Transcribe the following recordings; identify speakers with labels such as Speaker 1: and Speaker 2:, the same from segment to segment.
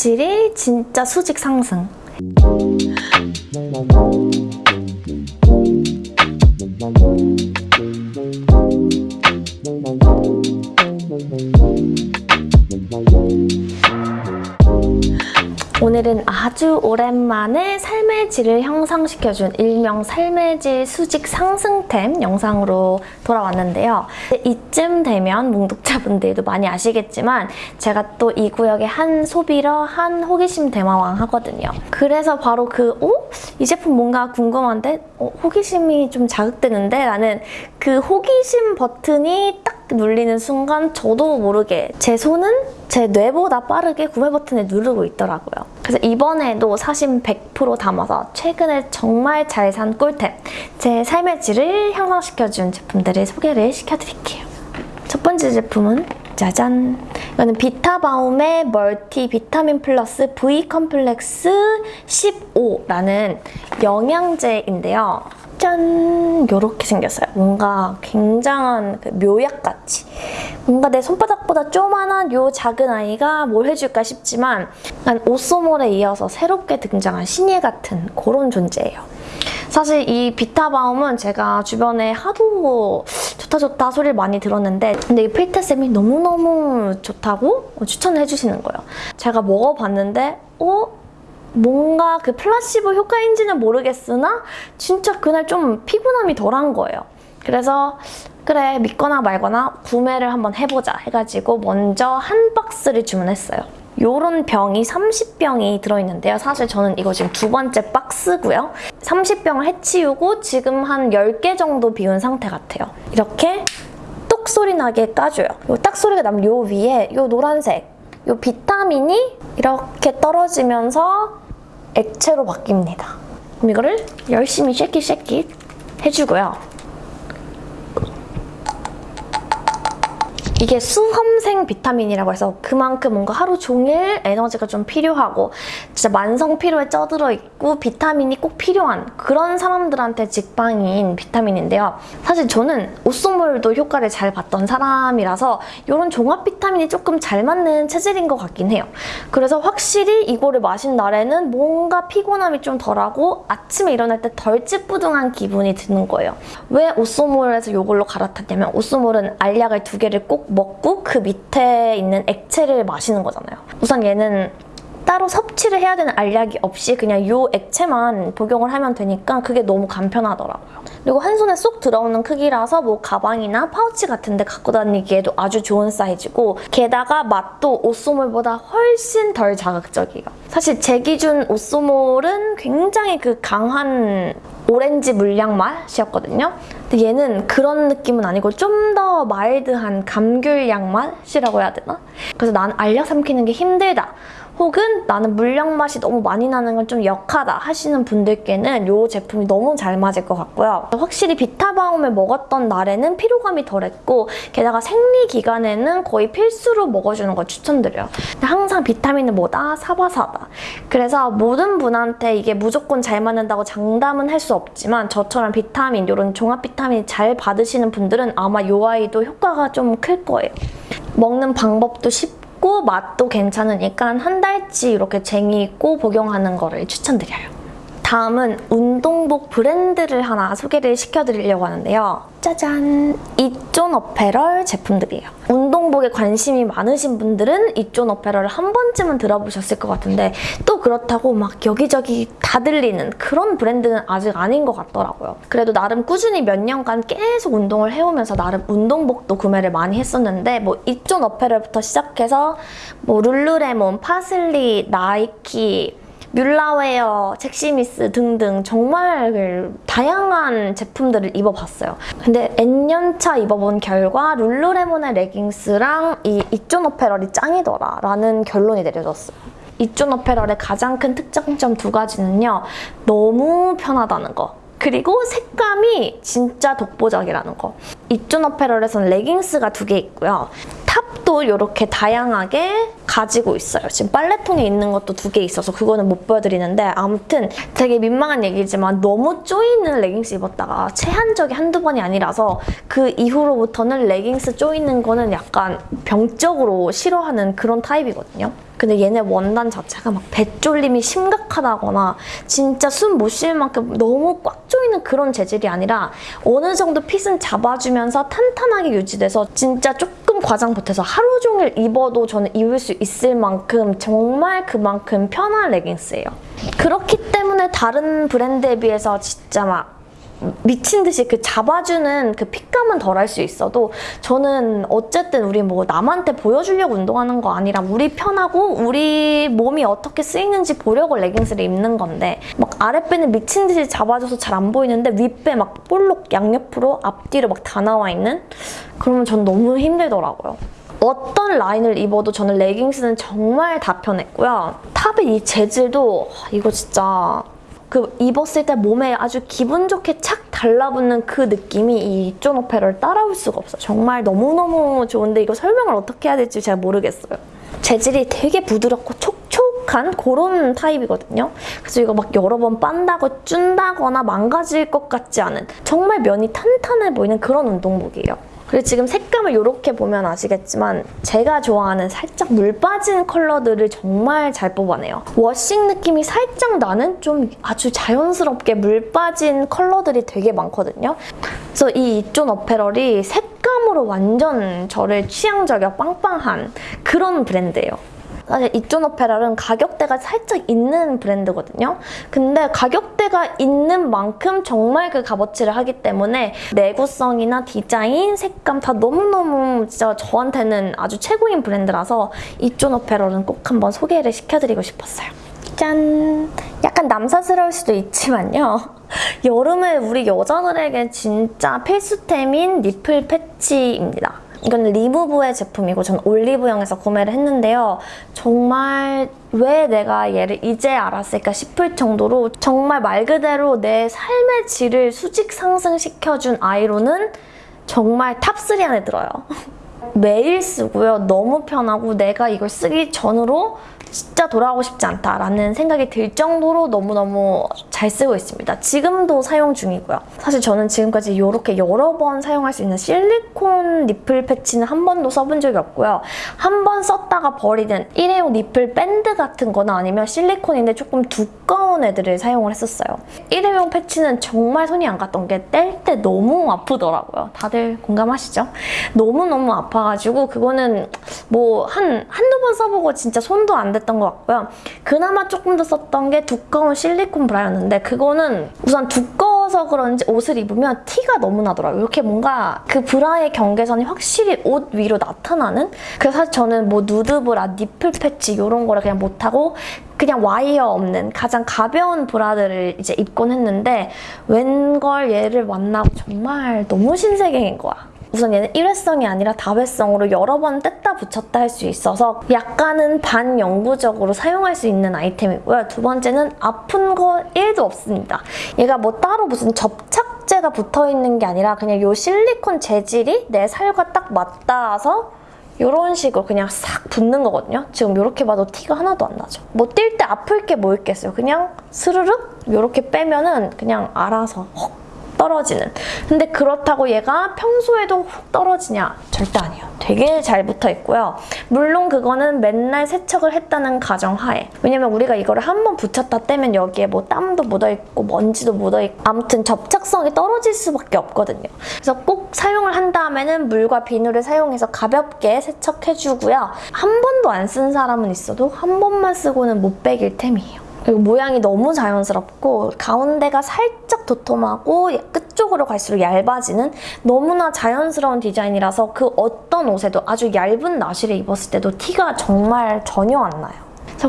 Speaker 1: 질이 진짜 수직 상승. 오늘은 아주 오랜만에 삶의 질을 향상시켜준 일명 삶의 질 수직 상승템 영상으로 돌아왔는데요. 이쯤 되면 뭉독자분들도 많이 아시겠지만 제가 또 이 구역의 한 소비러, 한 호기심 대마왕 하거든요. 그래서 바로 그 어? 이 제품 뭔가 궁금한데? 어, 호기심이 좀 자극되는데? 라는 그 호기심 버튼이 딱 눌리는 순간 저도 모르게 제 손은 제 뇌보다 빠르게 구매 버튼을 누르고 있더라고요. 그래서 이번에도 사심 100% 담아서 최근에 정말 잘 산 꿀템, 제 삶의 질을 향상시켜준 제품들을 소개를 시켜드릴게요. 첫 번째 제품은 짜잔! 이거는 비타바움의 멀티 비타민 플러스 V 컴플렉스 15라는 영양제인데요. 짠! 이렇게 생겼어요. 뭔가 굉장한 그 묘약같이. 뭔가 내 손바닥보다 조만한 요 작은 아이가 뭘 해줄까 싶지만 난 오소몰에 이어서 새롭게 등장한 신예 같은 그런 존재예요. 사실 이 비타바움은 제가 주변에 하도 좋다 좋다 소리를 많이 들었는데 근데 이 필테쌤이 너무너무 좋다고 추천을 해주시는 거예요. 제가 먹어봤는데 어? 뭔가 그 플라시보 효과인지는 모르겠으나 진짜 그날 좀 피곤함이 덜한 거예요. 그래서 그래 믿거나 말거나 구매를 한번 해보자 해가지고 먼저 한 박스를 주문했어요. 요런 병이 30병이 들어있는데요. 사실 저는 이거 지금 두 번째 박스고요. 30병을 해치우고 지금 한 10개 정도 비운 상태 같아요. 이렇게 똑 소리 나게 까줘요. 요 딱 소리가 나면 요 위에 요 노란색 요 비타민이 이렇게 떨어지면서 액체로 바뀝니다. 그럼 이거를 열심히 쉐킷 쉐킷 해주고요. 이게 수험생 비타민이라고 해서 그만큼 뭔가 하루 종일 에너지가 좀 필요하고 진짜 만성 피로에 쪄들어 있고 비타민이 꼭 필요한 그런 사람들한테 직방인 비타민인데요. 사실 저는 오쏘몰도 효과를 잘 봤던 사람이라서 이런 종합 비타민이 조금 잘 맞는 체질인 것 같긴 해요. 그래서 확실히 이거를 마신 날에는 뭔가 피곤함이 좀 덜하고 아침에 일어날 때 덜 찌뿌둥한 기분이 드는 거예요. 왜 오쏘몰에서 이걸로 갈아탔냐면 오쏘몰은 알약을 두 개를 꼭 먹고 그 밑에 있는 액체를 마시는 거잖아요. 우선 얘는 따로 섭취를 해야 되는 알약이 없이 그냥 이 액체만 복용을 하면 되니까 그게 너무 간편하더라고요. 그리고 한 손에 쏙 들어오는 크기라서 뭐 가방이나 파우치 같은 데 갖고 다니기에도 아주 좋은 사이즈고 게다가 맛도 오쏘몰보다 훨씬 덜 자극적이에요. 사실 제 기준 오쏘몰은 굉장히 그 강한 오렌지 물량 맛이었거든요. 근데 얘는 그런 느낌은 아니고 좀 더 마일드한 감귤향 맛이라고 해야 되나? 그래서 난 알약 삼키는 게 힘들다. 혹은 나는 물량 맛이 너무 많이 나는 건 좀 역하다 하시는 분들께는 이 제품이 너무 잘 맞을 것 같고요. 확실히 비타바움을 먹었던 날에는 피로감이 덜했고 게다가 생리 기간에는 거의 필수로 먹어주는 걸 추천드려요. 항상 비타민은 뭐다? 사바사다. 그래서 모든 분한테 이게 무조건 잘 맞는다고 장담은 할 수 없지만 저처럼 비타민, 이런 종합 비타민 잘 받으시는 분들은 아마 이 아이도 효과가 좀 클 거예요. 먹는 방법도 쉽고 맛도 괜찮으니까 한 달치 이렇게 재미있고 복용하는 거를 추천드려요. 다음은 운동복 브랜드를 하나 소개를 시켜드리려고 하는데요. 짜잔! 이존 어페럴 제품들이에요. 운동복에 관심이 많으신 분들은 이존 어페럴을 한 번쯤은 들어보셨을 것 같은데 또 그렇다고 막 여기저기 다 들리는 그런 브랜드는 아직 아닌 것 같더라고요. 그래도 나름 꾸준히 몇 년간 계속 운동을 해오면서 나름 운동복도 구매를 많이 했었는데 뭐 이존 어페럴부터 시작해서 뭐 룰루레몬, 파슬리, 나이키, 뮬라웨어, 젝시믹스 등등 정말 다양한 제품들을 입어봤어요. 근데 N년차 입어본 결과 룰루레몬의 레깅스랑 이 이존 어페럴이 짱이더라 라는 결론이 내려졌어요. 이존 어페럴의 가장 큰 특장점 두 가지는요. 너무 편하다는 거. 그리고 색감이 진짜 독보적이라는 거. 이존 어페럴에서는 레깅스가 두 개 있고요. top도 이렇게 다양하게 가지고 있어요. 지금 빨래통에 있는 것도 두 개 있어서 그거는 못 보여드리는데 아무튼 되게 민망한 얘기지만 너무 쪼이는 레깅스 입었다가 체한 적이 한두 번이 아니라서 그 이후로부터는 레깅스 쪼이는 거는 약간 병적으로 싫어하는 그런 타입이거든요. 근데 얘네 원단 자체가 막 배쫄림이 심각하다거나 진짜 숨못쉴 만큼 너무 꽉 조이는 그런 재질이 아니라 어느 정도 핏은 잡아주면서 탄탄하게 유지돼서 진짜 조금 과장 보태서 하루 종일 입어도 저는 입을 수 있을 만큼 정말 그만큼 편한 레깅스예요. 그렇기 때문에 다른 브랜드에 비해서 진짜 막 미친 듯이 그 잡아주는 그 핏감은 덜할 수 있어도 저는 어쨌든 우리 뭐 남한테 보여주려고 운동하는 거 아니라 우리 편하고 우리 몸이 어떻게 쓰이는지 보려고 레깅스를 입는 건데 막 아랫배는 미친 듯이 잡아줘서 잘 안 보이는데 윗배 막 볼록 양옆으로 앞뒤로 막 다 나와 있는 그러면 전 너무 힘들더라고요. 어떤 라인을 입어도 저는 레깅스는 정말 다 편했고요. 탑의 이 재질도 이거 진짜 그 입었을 때 몸에 아주 기분 좋게 착 달라붙는 그 느낌이 이 이존 오페라를 따라올 수가 없어. 정말 너무너무 좋은데 이거 설명을 어떻게 해야 될지 잘 모르겠어요. 재질이 되게 부드럽고 촉촉 한 그런 타입이거든요. 그래서 이거 막 여러 번 빤다고 쭌다거나 망가질 것 같지 않은 정말 면이 탄탄해 보이는 그런 운동복이에요. 그리고 지금 색감을 이렇게 보면 아시겠지만 제가 좋아하는 살짝 물 빠진 컬러들을 정말 잘 뽑아내요. 워싱 느낌이 살짝 나는 좀 아주 자연스럽게 물 빠진 컬러들이 되게 많거든요. 그래서 이 이존 어페럴이 색감으로 완전 저를 취향 저격 빵빵한 그런 브랜드예요. 사실 이존 오페럴은 가격대가 살짝 있는 브랜드거든요. 근데 가격대가 있는 만큼 정말 그 값어치를 하기 때문에 내구성이나 디자인, 색감 다 너무너무 진짜 저한테는 아주 최고인 브랜드라서 이존 오페럴은 꼭 한번 소개를 시켜드리고 싶었어요. 짠! 약간 남사스러울 수도 있지만요. 여름에 우리 여자들에게 진짜 필수템인 nipple 패치입니다. 이건 리무브의 제품이고 전 올리브영에서 구매를 했는데요. 정말 왜 내가 얘를 이제 알았을까 싶을 정도로 정말 말 그대로 내 삶의 질을 수직 상승시켜준 아이로는 정말 top3 안에 들어요. 매일 쓰고요. 너무 편하고 내가 이걸 쓰기 전으로 진짜 돌아가고 싶지 않다라는 생각이 들 정도로 너무너무 잘 쓰고 있습니다. 지금도 사용 중이고요. 사실 저는 지금까지 이렇게 여러 번 사용할 수 있는 실리콘 니플 패치는 한 번도 써본 적이 없고요. 한 번 썼다가 버리는 일회용 니플 밴드 같은 거나 아니면 실리콘인데 조금 두꺼운 애들을 사용을 했었어요. 일회용 패치는 정말 손이 안 갔던 게 뗄 때 너무 아프더라고요. 다들 공감하시죠? 너무너무 아파가지고 그거는 뭐 한 한두 번 써보고 진짜 손도 안 댔던 것 같고요. 그나마 조금 더 썼던 게 두꺼운 실리콘 브라였는데 그거는 우선 두꺼워서 그런지 옷을 입으면 티가 너무 나더라고요. 이렇게 뭔가 그 브라의 경계선이 확실히 옷 위로 나타나는? 그래서 사실 저는 뭐 누드 브라, nipple 패치 이런 거를 그냥 못하고 그냥 와이어 없는 가장 가벼운 브라들을 이제 입곤 했는데 웬걸 얘를 만나고 정말 너무 신세계인 거야. 우선 얘는 일회성이 아니라 다회성으로 여러 번 뗐다 붙였다 할 수 있어서 약간은 반영구적으로 사용할 수 있는 아이템이고요. 두 번째는 아픈 거 1도 없습니다. 얘가 뭐 따로 무슨 접착제가 붙어있는 게 아니라 그냥 이 실리콘 재질이 내 살과 딱 맞닿아서 이런 식으로 그냥 싹 붙는 거거든요. 지금 이렇게 봐도 티가 하나도 안 나죠. 뭐 뛸 때 아플 게 뭐 있겠어요. 그냥 스르륵 이렇게 빼면은 그냥 알아서 헉 떨어지는. 근데 그렇다고 얘가 평소에도 훅 떨어지냐? 절대 아니에요. 되게 잘 붙어 있고요. 물론 그거는 맨날 세척을 했다는 가정하에. 왜냐면 우리가 이거를 한 번 붙였다 떼면 여기에 뭐 땀도 묻어있고 먼지도 묻어있고 아무튼 접착성이 떨어질 수밖에 없거든요. 그래서 꼭 사용을 한 다음에는 물과 비누를 사용해서 가볍게 세척해주고요. 한 번도 안 쓴 사람은 있어도 한 번만 쓰고는 못 빼길 템이에요. 그리고 모양이 너무 자연스럽고 가운데가 살짝 도톰하고 끝쪽으로 갈수록 얇아지는 너무나 자연스러운 디자인이라서 그 어떤 옷에도 아주 얇은 나시를 입었을 때도 티가 정말 전혀 안 나요.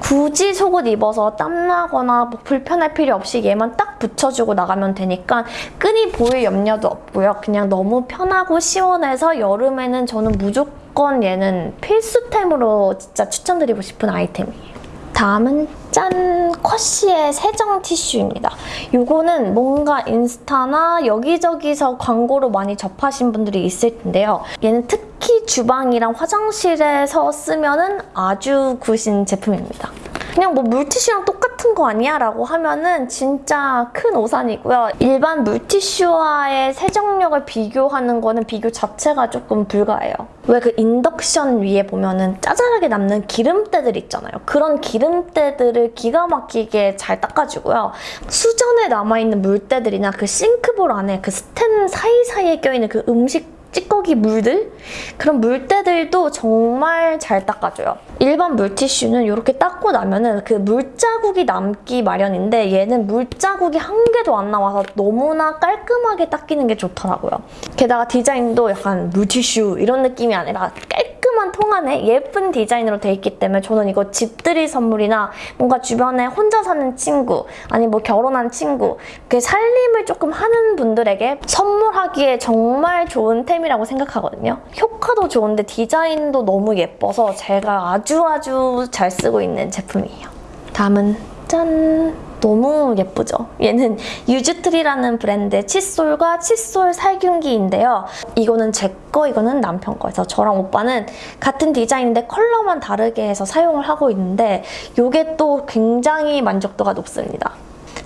Speaker 1: 굳이 속옷 입어서 땀나거나 뭐 불편할 필요 없이 얘만 딱 붙여주고 나가면 되니까 끈이 보일 염려도 없고요. 그냥 너무 편하고 시원해서 여름에는 저는 무조건 얘는 필수템으로 진짜 추천드리고 싶은 아이템이에요. 다음은 짠! 짠! 쿼시의 세정 티슈입니다. 이거는 뭔가 인스타나 여기저기서 광고로 많이 접하신 분들이 있을 텐데요. 얘는 특히 주방이랑 화장실에서 쓰면 아주 굿인 제품입니다. 그냥 뭐 물티슈랑 똑같은 거 아니야? 라고 하면은 진짜 큰 오산이고요. 일반 물티슈와의 세정력을 비교하는 거는 비교 자체가 조금 불가해요. 왜 그 인덕션 위에 보면은 짜잘하게 남는 기름때들 있잖아요. 그런 기름때들을 기가 막히게 잘 닦아주고요. 수전에 남아있는 물때들이나 그 싱크볼 안에 그 스텐 사이사이에 껴있는 그 음식 찌꺼기 물들? 그런 물때들도 정말 잘 닦아줘요. 일반 물티슈는 이렇게 닦고 나면 은 그 물자국이 남기 마련인데 얘는 물자국이 한 개도 안 나와서 너무나 깔끔하게 닦이는 게 좋더라고요. 게다가 디자인도 약간 물티슈 이런 느낌이 아니라 깔끔 한 통 안에 예쁜 디자인으로 돼 있기 때문에 저는 이거 집들이 선물이나 뭔가 주변에 혼자 사는 친구 아니 뭐 결혼한 친구 그 살림을 조금 하는 분들에게 선물하기에 정말 좋은 템 이라고 생각하거든요. 효과도 좋은데 디자인도 너무 예뻐서 제가 아주 아주 잘 쓰고 있는 제품이에요. 다음은 짠! 너무 예쁘죠? 얘는 유즈트리라는 브랜드의 칫솔과 칫솔 살균기인데요. 이거는 제 거, 이거는 남편 거여서 저랑 오빠는 같은 디자인인데 컬러만 다르게 해서 사용을 하고 있는데 이게 또 굉장히 만족도가 높습니다.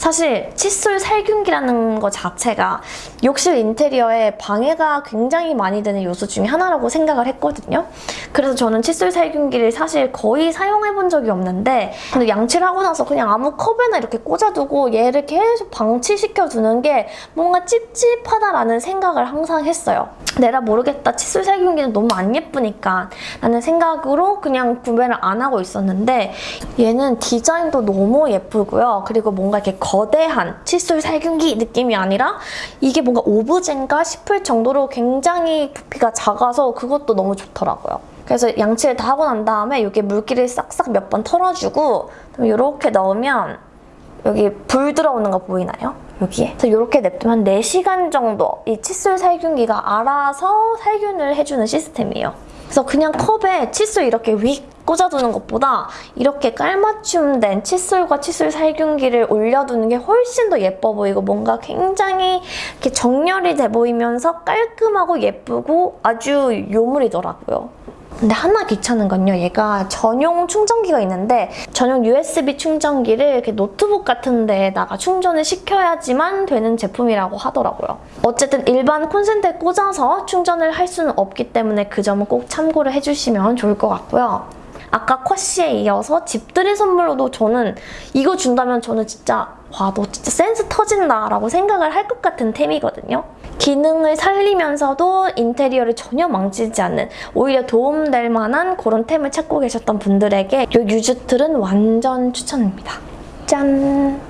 Speaker 1: 사실 칫솔 살균기라는 것 자체가 욕실 인테리어에 방해가 굉장히 많이 되는 요소 중에 하나라고 생각을 했거든요. 그래서 저는 칫솔 살균기를 사실 거의 사용해본 적이 없는데 근데 양치를 하고 나서 그냥 아무 컵에나 이렇게 꽂아두고 얘를 계속 방치시켜두는 게 뭔가 찝찝하다라는 생각을 항상 했어요. 내가 모르겠다. 칫솔 살균기는 너무 안 예쁘니까 라는 생각으로 그냥 구매를 안 하고 있었는데 얘는 디자인도 너무 예쁘고요. 그리고 뭔가 이렇게 거 대한 칫솔 살균기 느낌이 아니라 이게 뭔가 오브제인가 싶을 정도로 굉장히 부피가 작아서 그것도 너무 좋더라고요. 그래서 양치를 다 하고 난 다음에 여기 물기를 싹싹 몇 번 털어주고 이렇게 넣으면 여기 불 들어오는 거 보이나요? 여기에. 그래서 이렇게 냅두면 4시간 정도 이 칫솔 살균기가 알아서 살균을 해주는 시스템이에요. 그래서 그냥 컵에 칫솔 이렇게 윅 꽂아두는 것보다 이렇게 깔맞춤된 칫솔과 칫솔 살균기를 올려두는 게 훨씬 더 예뻐 보이고 뭔가 굉장히 이렇게 정렬이 돼 보이면서 깔끔하고 예쁘고 아주 요물이더라고요. 근데 하나 귀찮은 건요. 얘가 전용 충전기가 있는데 전용 USB 충전기를 이렇게 노트북 같은 데에다가 충전을 시켜야지만 되는 제품이라고 하더라고요. 어쨌든 일반 콘센트에 꽂아서 충전을 할 수는 없기 때문에 그 점은 꼭 참고를 해주시면 좋을 것 같고요. 아까 쿼시에 이어서 집들이 선물로도 저는 이거 준다면 저는 진짜 와 너 진짜 센스 터진다 라고 생각을 할 것 같은 템이거든요. 기능을 살리면서도 인테리어를 전혀 망치지 않는 오히려 도움될 만한 그런 템을 찾고 계셨던 분들에게 이 유즈틀은 완전 추천입니다. 짠!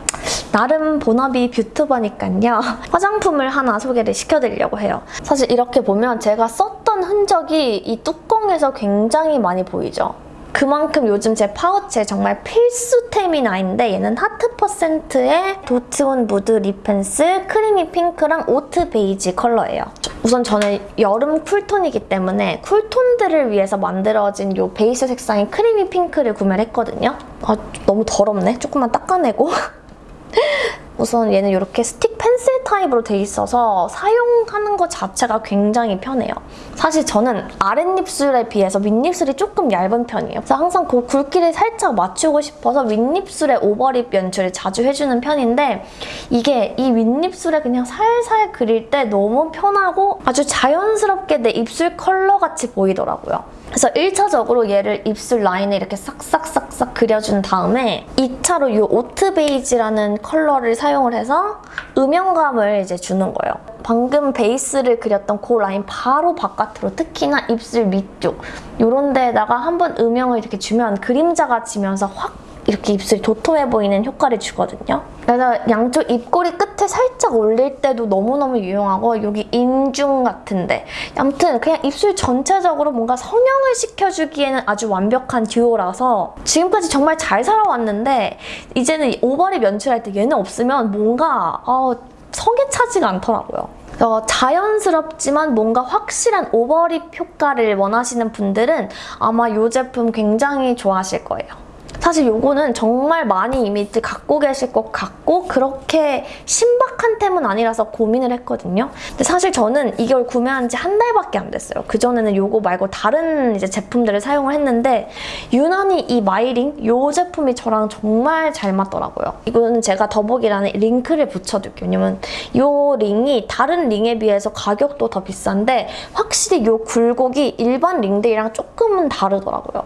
Speaker 1: 나름 본업이 뷰튜버니까요. 화장품을 하나 소개를 시켜드리려고 해요. 사실 이렇게 보면 제가 썼던 흔적이 이 뚜껑에서 굉장히 많이 보이죠? 그만큼 요즘 제 파우치에 정말 필수템인 아이인데 얘는 하트 퍼센트의 도트온 무드 립펜슬 creamy 핑크랑 oat 베이지 컬러예요. 우선 저는 여름 쿨톤이기 때문에 쿨톤들을 위해서 만들어진 이 베이스 색상인 creamy 핑크를 구매를 했거든요. 아, 너무 더럽네. 조금만 닦아내고. 우선 얘는 이렇게 스틱 펜슬 타입으로 돼 있어서 사용하는 것 자체가 굉장히 편해요. 사실 저는 아랫입술에 비해서 윗입술이 조금 얇은 편이에요. 그래서 항상 그 굵기를 살짝 맞추고 싶어서 윗입술에 overlip 연출을 자주 해주는 편인데 이게 이 윗입술에 그냥 살살 그릴 때 너무 편하고 아주 자연스럽게 내 입술 컬러 같이 보이더라고요. 그래서 1차적으로 얘를 입술 라인에 이렇게 싹싹싹싹 그려준 다음에 2차로 이 oat 베이지라는 컬러를 사용을 해서 음영감을 이제 주는 거예요. 방금 베이스를 그렸던 그 라인 바로 바깥으로 특히나 입술 밑쪽 이런 데에다가 한번 음영을 이렇게 주면 그림자가 지면서 확 이렇게 입술이 도톰해 보이는 효과를 주거든요. 그래서 양쪽 입꼬리 끝에 살짝 올릴 때도 너무너무 유용하고 여기 인중 같은데 아무튼 그냥 입술 전체적으로 뭔가 성형을 시켜주기에는 아주 완벽한 듀오라서 지금까지 정말 잘 살아왔는데 이제는 오버립 연출할 때 얘는 없으면 뭔가 어, 성에 차지가 않더라고요. 어, 자연스럽지만 뭔가 확실한 오버립 효과를 원하시는 분들은 아마 이 제품 굉장히 좋아하실 거예요. 사실 요거는 정말 많이 이미지 갖고 계실 것 같고 그렇게 신박한 템은 아니라서 고민을 했거든요. 근데 사실 저는 이걸 구매한 지 한 달밖에 안 됐어요. 그전에는 요거 말고 다른 이제 제품들을 사용을 했는데 유난히 이 마이링 요 제품이 저랑 정말 잘 맞더라고요. 이거는 제가 더보기란에 링크를 붙여둘게요. 왜냐면 요 링이 다른 링에 비해서 가격도 더 비싼데 확실히 요 굴곡이 일반 링들이랑 조금은 다르더라고요.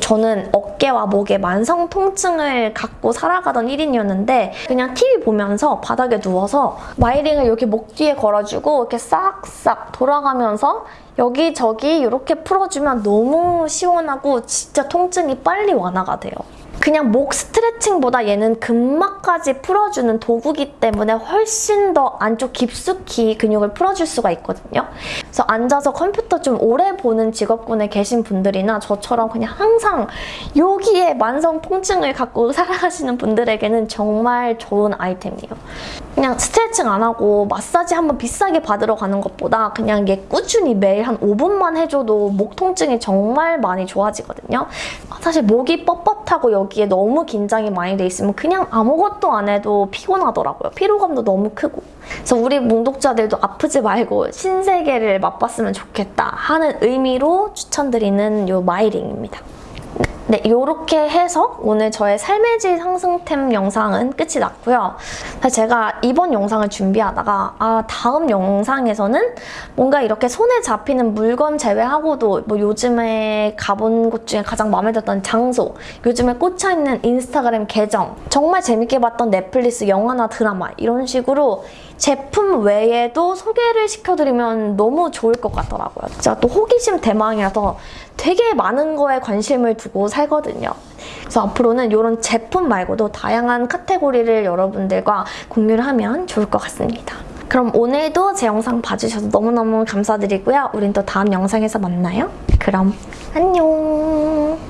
Speaker 1: 저는 어깨와 목에 만성 통증을 갖고 살아가던 1인이었는데 그냥 TV 보면서 바닥에 누워서 마이링을 여기 목 뒤에 걸어주고 이렇게 싹싹 돌아가면서 여기저기 이렇게 풀어주면 너무 시원하고 진짜 통증이 빨리 완화가 돼요. 그냥 목 스트레칭보다 얘는 근막까지 풀어주는 도구기 때문에 훨씬 더 안쪽 깊숙이 근육을 풀어줄 수가 있거든요. 그래서 앉아서 컴퓨터 좀 오래 보는 직업군에 계신 분들이나 저처럼 그냥 항상 여기에 만성 통증을 갖고 살아가시는 분들에게는 정말 좋은 아이템이에요. 그냥 스트레칭 안 하고 마사지 한번 비싸게 받으러 가는 것보다 그냥 얘 꾸준히 매일 한 5분만 해줘도 목 통증이 정말 많이 좋아지거든요. 사실 목이 뻣뻣하고 여기에 너무 긴장이 많이 돼 있으면 그냥 아무것도 안 해도 피곤하더라고요. 피로감도 너무 크고. 그래서 우리 뭉독자들도 아프지 말고 신세계를 맛봤으면 좋겠다 하는 의미로 추천드리는 요 마이링입니다. 네, 이렇게 해서 오늘 저의 삶의 질 상승템 영상은 끝이 났고요. 제가 이번 영상을 준비하다가 아 다음 영상에서는 뭔가 이렇게 손에 잡히는 물건 제외하고도 뭐 요즘에 가본 곳 중에 가장 마음에 들었던 장소, 요즘에 꽂혀있는 인스타그램 계정, 정말 재밌게 봤던 넷플릭스 영화나 드라마 이런 식으로 제품 외에도 소개를 시켜드리면 너무 좋을 것 같더라고요. 제가 또 호기심 대망이라서 되게 많은 거에 관심을 두고 살거든요. 그래서 앞으로는 이런 제품 말고도 다양한 카테고리를 여러분들과 공유를 하면 좋을 것 같습니다. 그럼 오늘도 제 영상 봐주셔서 너무너무 감사드리고요. 우린 또 다음 영상에서 만나요. 그럼 안녕!